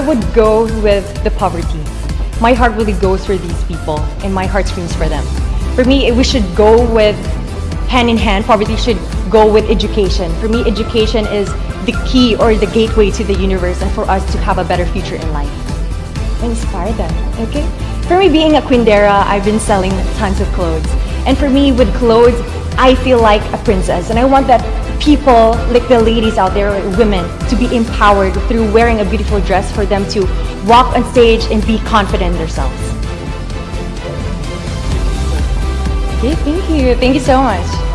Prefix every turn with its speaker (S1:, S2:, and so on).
S1: would go with the poverty. My heart really goes for these people and my heart screams for them. For me, we should go with hand in hand. Poverty should go with education. For me, education is the key or the gateway to the universe and for us to have a better future in life. Inspire them, okay? For me, being a Quindera, I've been selling tons of clothes. And for me, with clothes, I feel like a princess. And I want that people, like the ladies out there, women, to be empowered through wearing a beautiful dress for them to walk on stage and be confident in themselves. Okay, thank you. Thank you so much.